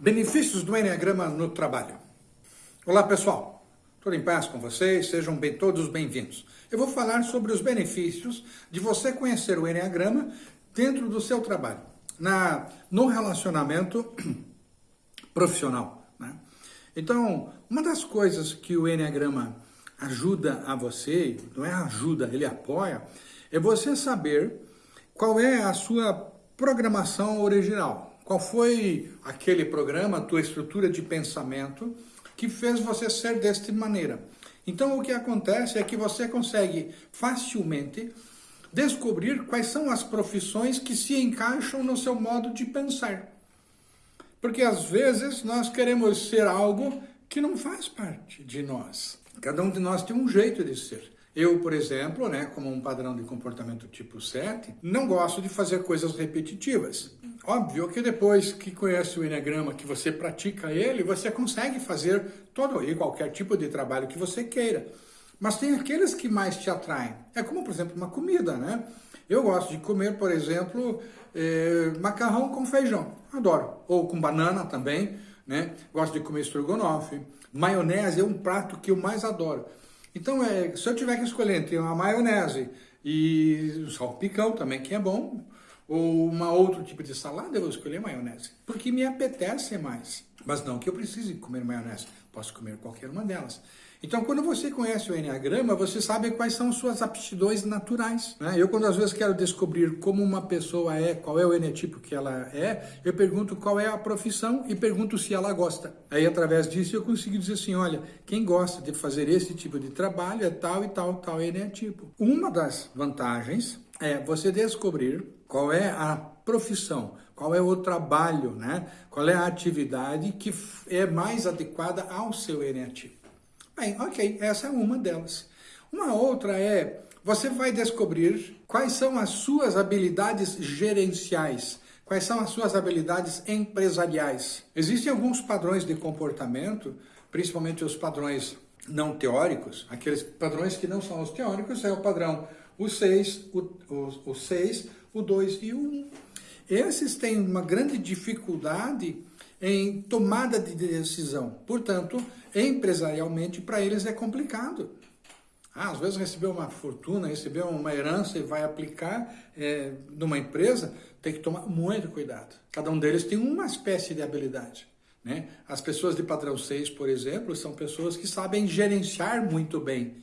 Benefícios do Enneagrama no trabalho. Olá pessoal, tudo em paz com vocês? Sejam bem, todos bem-vindos. Eu vou falar sobre os benefícios de você conhecer o Enneagrama dentro do seu trabalho, na, no relacionamento profissional. Né? Então, uma das coisas que o Enneagrama ajuda a você, não é ajuda, ele apoia, é você saber qual é a sua programação original. Qual foi aquele programa, a tua estrutura de pensamento que fez você ser desta maneira? Então o que acontece é que você consegue facilmente descobrir quais são as profissões que se encaixam no seu modo de pensar. Porque às vezes nós queremos ser algo que não faz parte de nós. Cada um de nós tem um jeito de ser. Eu, por exemplo, né, como um padrão de comportamento tipo 7, não gosto de fazer coisas repetitivas. Óbvio que depois que conhece o Enneagrama, que você pratica ele, você consegue fazer todo e qualquer tipo de trabalho que você queira. Mas tem aqueles que mais te atraem. É como, por exemplo, uma comida, né? Eu gosto de comer, por exemplo, eh, macarrão com feijão. Adoro. Ou com banana também, né? Gosto de comer estrogonofe. Maionese é um prato que eu mais adoro. Então, é, se eu tiver que escolher entre uma maionese e salpicão também, que é bom, ou uma outro tipo de salada, eu vou escolher maionese, porque me apetece mais. Mas não que eu precise comer maionese, posso comer qualquer uma delas. Então, quando você conhece o Enneagrama, você sabe quais são suas aptidões naturais. Né? Eu, quando às vezes quero descobrir como uma pessoa é, qual é o eneatipo que ela é, eu pergunto qual é a profissão e pergunto se ela gosta. Aí, através disso, eu consigo dizer assim, olha, quem gosta de fazer esse tipo de trabalho é tal e tal, tal eneatipo. Uma das vantagens é você descobrir qual é a profissão, qual é o trabalho, né? qual é a atividade que é mais adequada ao seu eneatipo. Bem, ok, essa é uma delas. Uma outra é, você vai descobrir quais são as suas habilidades gerenciais, quais são as suas habilidades empresariais. Existem alguns padrões de comportamento, principalmente os padrões não teóricos, aqueles padrões que não são os teóricos, é o padrão o 6, o, o, o 6, o 2 e o 1. Esses têm uma grande dificuldade em tomada de decisão. Portanto, empresarialmente, para eles é complicado. Ah, às vezes recebeu uma fortuna, recebeu uma herança e vai aplicar é, numa empresa, tem que tomar muito cuidado. Cada um deles tem uma espécie de habilidade. Né? As pessoas de padrão 6, por exemplo, são pessoas que sabem gerenciar muito bem,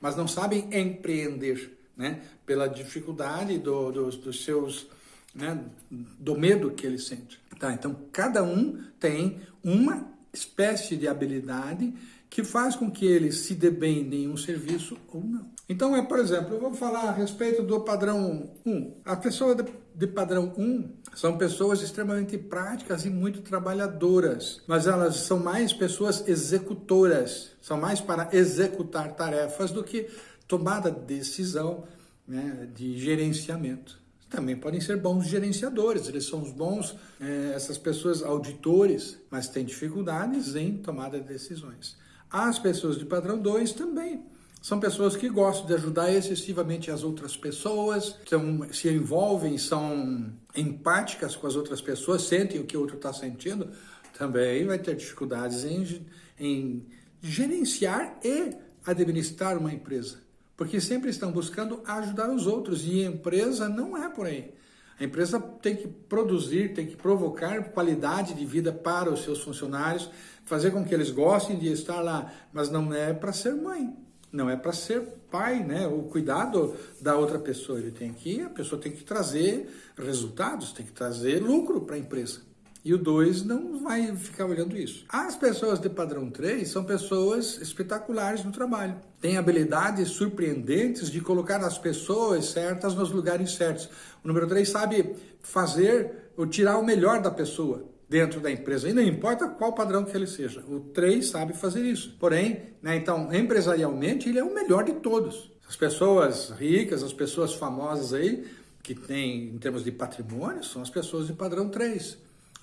mas não sabem empreender, né? pela dificuldade do, do, dos seus né, do medo que ele sente. Tá? Então, cada um tem uma espécie de habilidade que faz com que ele se dê bem em um serviço ou não. Então, é, por exemplo, eu vou falar a respeito do padrão 1. A pessoa de, padrão 1 são pessoas extremamente práticas e muito trabalhadoras, mas elas são mais pessoas executoras, são mais para executar tarefas do que tomada de decisão né, de gerenciamento também podem ser bons gerenciadores, eles são os bons, é, essas pessoas auditores, mas têm dificuldades em tomada de decisões. As pessoas de padrão 2 também. São pessoas que gostam de ajudar excessivamente as outras pessoas, são, se envolvem, são empáticas com as outras pessoas, sentem o que o outro está sentindo, também vai ter dificuldades em, em gerenciar e administrar uma empresa porque sempre estão buscando ajudar os outros e a empresa não é por aí. A empresa tem que produzir, tem que provocar qualidade de vida para os seus funcionários, fazer com que eles gostem de estar lá, mas não é para ser mãe, não é para ser pai, né? O cuidado da outra pessoa, ele tem que, a pessoa tem que trazer resultados, tem que trazer lucro para a empresa. E o 2 não vai ficar olhando isso. As pessoas de padrão 3 são pessoas espetaculares no trabalho. Têm habilidades surpreendentes de colocar as pessoas certas nos lugares certos. O número 3 sabe fazer ou tirar o melhor da pessoa dentro da empresa, e não importa qual padrão que ele seja. O 3 sabe fazer isso. Porém, né, então, empresarialmente, ele é o melhor de todos. As pessoas ricas, as pessoas famosas aí, que têm em termos de patrimônio, são as pessoas de padrão 3.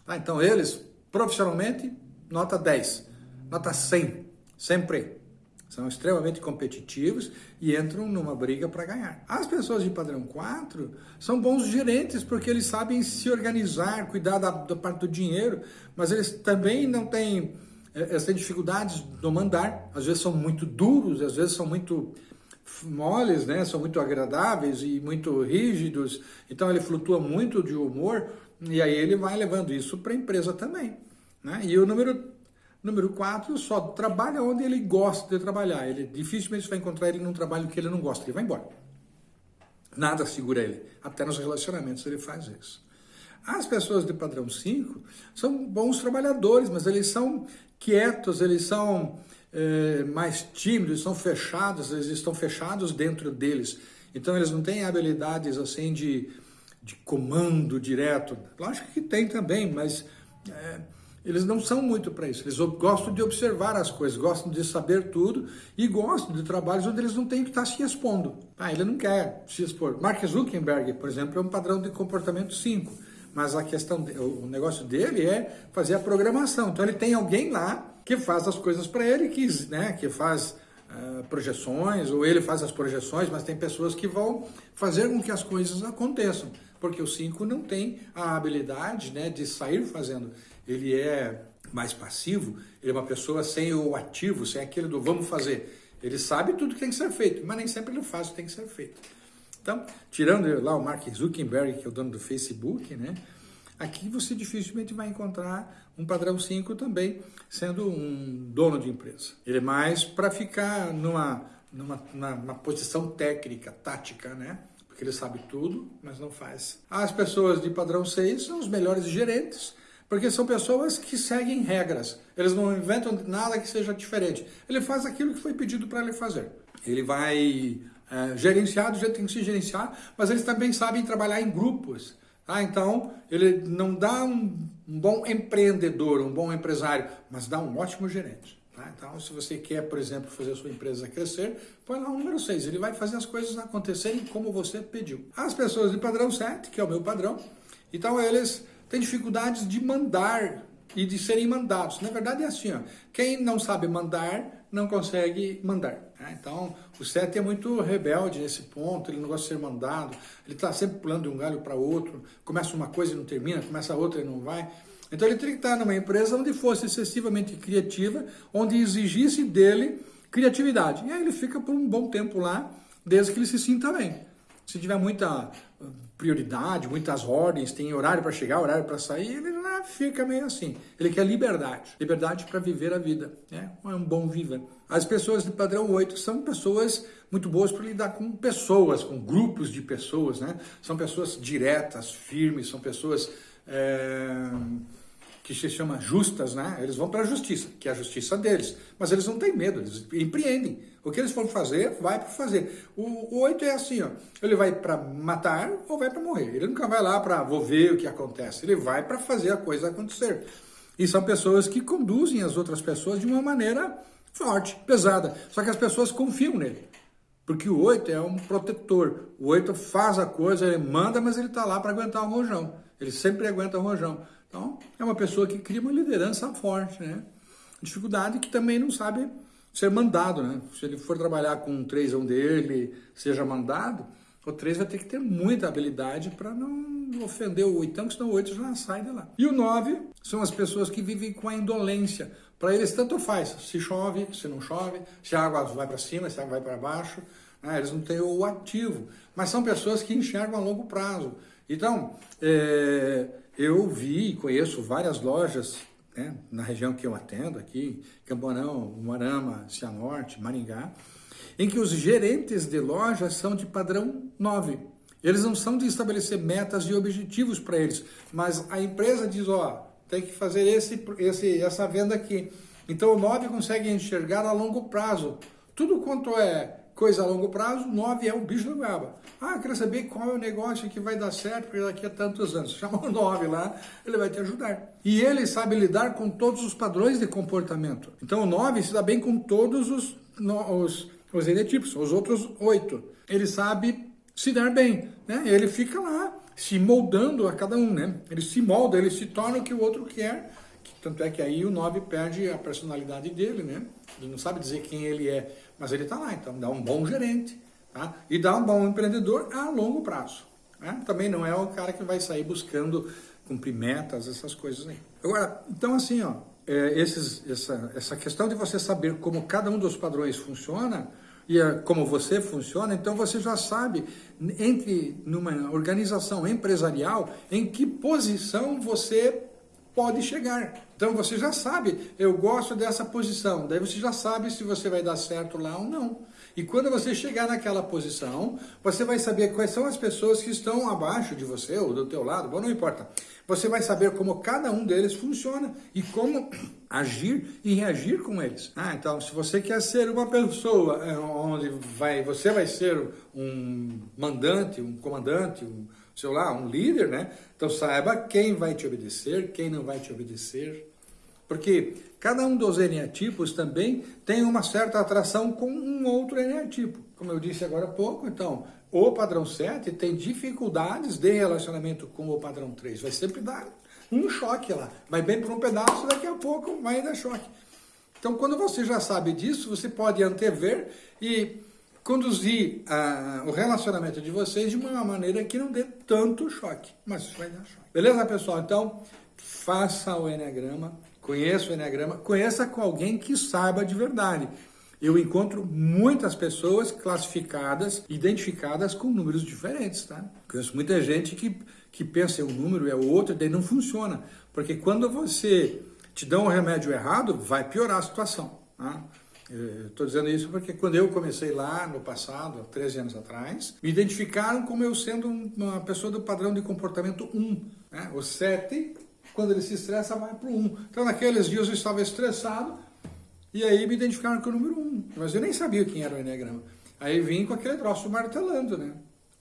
Ah, então eles, profissionalmente, nota 10, nota 100, sempre. são extremamente competitivos e entram numa briga para ganhar. As pessoas de padrão 4 são bons gerentes porque eles sabem se organizar, cuidar da, da parte do dinheiro, mas eles também não têm, eh, eles têm dificuldades no mandar, às vezes são muito duros, às vezes são muito moles, né? são muito agradáveis e muito rígidos, então ele flutua muito de humor e aí ele vai levando isso para a empresa também. Né? E o número Número 4, só trabalha onde ele gosta de trabalhar. Ele dificilmente vai encontrar ele num trabalho que ele não gosta, ele vai embora. Nada segura ele. Até nos relacionamentos ele faz isso. As pessoas de padrão 5 são bons trabalhadores, mas eles são quietos, eles são é, mais tímidos, são fechados, eles estão fechados dentro deles. Então eles não têm habilidades assim de, de comando direto. Lógico que tem também, mas é, eles não são muito para isso. Eles gostam de observar as coisas, gostam de saber tudo e gostam de trabalhos onde eles não têm que estar se expondo. Ah, ele não quer se expor. Mark Zuckerberg, por exemplo, é um padrão de comportamento 5. Mas a questão, o negócio dele é fazer a programação. Então ele tem alguém lá que faz as coisas para ele, que, né, que faz uh, projeções, ou ele faz as projeções, mas tem pessoas que vão fazer com que as coisas aconteçam. Porque o 5 não tem a habilidade né, de sair fazendo ele é mais passivo, ele é uma pessoa sem o ativo, sem aquele do vamos fazer. Ele sabe tudo que tem que ser feito, mas nem sempre ele faz o que tem que ser feito. Então, tirando lá o Mark Zuckerberg, que é o dono do Facebook, né? Aqui você dificilmente vai encontrar um padrão 5 também sendo um dono de empresa. Ele é mais para ficar numa, numa, numa posição técnica, tática, né? Porque ele sabe tudo, mas não faz. As pessoas de padrão 6 são os melhores gerentes, porque são pessoas que seguem regras. Eles não inventam nada que seja diferente. Ele faz aquilo que foi pedido para ele fazer. Ele vai é, gerenciar do jeito que tem que se gerenciar, mas eles também sabem trabalhar em grupos. Tá? Então, ele não dá um, um bom empreendedor, um bom empresário, mas dá um ótimo gerente. Tá? Então, se você quer, por exemplo, fazer a sua empresa crescer, põe lá o número 6. Ele vai fazer as coisas acontecerem como você pediu. As pessoas de padrão 7, que é o meu padrão, então eles têm dificuldades de mandar e de serem mandados. Na verdade é assim, ó, quem não sabe mandar, não consegue mandar. Né? Então, o Sete é muito rebelde nesse ponto, ele não gosta de ser mandado, ele está sempre pulando de um galho para outro, começa uma coisa e não termina, começa outra e não vai. Então ele teria que estar numa empresa onde fosse excessivamente criativa, onde exigisse dele criatividade. E aí ele fica por um bom tempo lá, desde que ele se sinta bem. Se tiver muita prioridade, muitas ordens, tem horário para chegar, horário para sair, ele fica meio assim. Ele quer liberdade, liberdade para viver a vida, né? é um bom viver. As pessoas de padrão 8 são pessoas muito boas para lidar com pessoas, com grupos de pessoas, né? São pessoas diretas, firmes, são pessoas é, que se chama justas, né? Eles vão para a justiça, que é a justiça deles, mas eles não têm medo, eles empreendem. O que eles for fazer, vai para fazer. O, o 8 é assim, ó, ele vai para matar ou vai para morrer. Ele nunca vai lá para vou ver o que acontece. Ele vai para fazer a coisa acontecer. E são pessoas que conduzem as outras pessoas de uma maneira forte, pesada. Só que as pessoas confiam nele. Porque o 8 é um protetor. O 8 faz a coisa, ele manda, mas ele está lá para aguentar o rojão. Ele sempre aguenta o rojão. Então, é uma pessoa que cria uma liderança forte, né? Dificuldade que também não sabe ser mandado, né? Se ele for trabalhar com um 3 um dele, seja mandado, o 3 vai ter que ter muita habilidade para não ofender o 8, que senão o 8 já sai de lá. E o 9 são as pessoas que vivem com a indolência. Para eles tanto faz, se chove, se não chove, se a água vai para cima, se a água vai para baixo, né? eles não têm o ativo. Mas são pessoas que enxergam a longo prazo. Então, é, eu vi e conheço várias lojas né, na região que eu atendo aqui, Camporão, Moarama, Cianorte, Maringá, em que os gerentes de lojas são de padrão 9. Eles não são de estabelecer metas e objetivos para eles, mas a empresa diz, ó, tem que fazer esse, esse, essa venda aqui. Então o 9 consegue enxergar a longo prazo. Tudo quanto é Coisa a longo prazo, 9 é o bicho da goiaba. Ah, quero saber qual é o negócio que vai dar certo daqui a tantos anos. Chama o 9 lá, ele vai te ajudar. E ele sabe lidar com todos os padrões de comportamento. Então o 9 se dá bem com todos os, os, os enetipos, os outros 8. Ele sabe se dar bem, né? Ele fica lá se moldando a cada um, né? Ele se molda, ele se torna o que o outro quer. Tanto é que aí o 9 perde a personalidade dele, né? ele não sabe dizer quem ele é, mas ele está lá, então dá um bom gerente, tá? E dá um bom empreendedor a longo prazo. Né? Também não é o cara que vai sair buscando cumprir metas, essas coisas aí. Agora, então assim, ó, é, esses, essa, essa questão de você saber como cada um dos padrões funciona, e a, como você funciona, então você já sabe, entre numa organização empresarial, em que posição você pode chegar. Então você já sabe, eu gosto dessa posição, daí você já sabe se você vai dar certo lá ou não. E quando você chegar naquela posição, você vai saber quais são as pessoas que estão abaixo de você ou do teu lado, bom, não importa. Você vai saber como cada um deles funciona e como agir e reagir com eles. Ah, então se você quer ser uma pessoa é, onde vai, você vai ser um mandante, um comandante, um, sei lá, um líder, né? Então saiba quem vai te obedecer, quem não vai te obedecer. Porque cada um dos eneatipos também tem uma certa atração com um outro eneatipo. Como eu disse agora há pouco, então, o padrão 7 tem dificuldades de relacionamento com o padrão 3. Vai sempre dar um choque lá. Vai bem por um pedaço, daqui a pouco vai dar choque. Então, quando você já sabe disso, você pode antever e conduzir uh, o relacionamento de vocês de uma maneira que não dê tanto choque. Mas isso vai dar choque. Beleza, pessoal? Então, faça o Enneagrama conheça o Enneagrama, conheça com alguém que saiba de verdade. Eu encontro muitas pessoas classificadas, identificadas com números diferentes, tá? Conheço muita gente que, que pensa em um número é outro, daí não funciona. Porque quando você te dá um remédio errado, vai piorar a situação, tá? Estou dizendo isso porque quando eu comecei lá no passado, 13 anos atrás, me identificaram como eu sendo uma pessoa do padrão de comportamento 1. Né? O 7 quando ele se estressa, vai para o 1. Então, naqueles dias eu estava estressado e aí me identificaram com o número 1. Mas eu nem sabia quem era o Enneagrama. Aí vim com aquele troço martelando, né?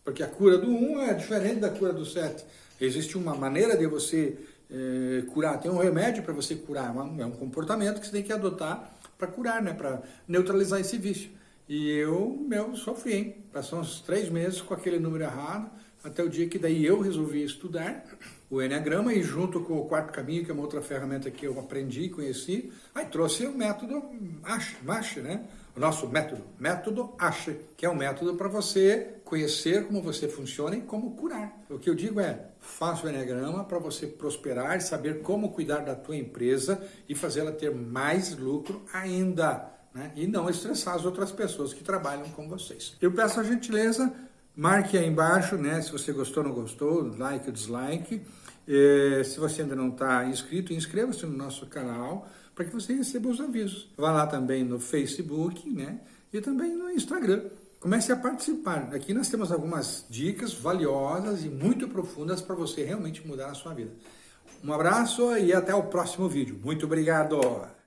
Porque a cura do 1 é diferente da cura do 7. Existe uma maneira de você é, curar, tem um remédio para você curar, é um comportamento que você tem que adotar para curar, né? Para neutralizar esse vício. E eu, meu, sofri, hein? Passou uns três meses com aquele número errado, até o dia que daí eu resolvi estudar o Enneagrama e junto com o Quarto Caminho, que é uma outra ferramenta que eu aprendi e conheci, aí trouxe o método ASHE, né? O nosso método, método ASHE, que é um método para você conhecer como você funciona e como curar. O que eu digo é, faça o Enneagrama para você prosperar, saber como cuidar da tua empresa e fazê-la ter mais lucro ainda. Né? E não estressar as outras pessoas que trabalham com vocês. Eu peço a gentileza Marque aí embaixo, né, se você gostou ou não gostou, like ou dislike. É, se você ainda não está inscrito, inscreva-se no nosso canal para que você receba os avisos. Vá lá também no Facebook, né, e também no Instagram. Comece a participar. Aqui nós temos algumas dicas valiosas e muito profundas para você realmente mudar a sua vida. Um abraço e até o próximo vídeo. Muito obrigado!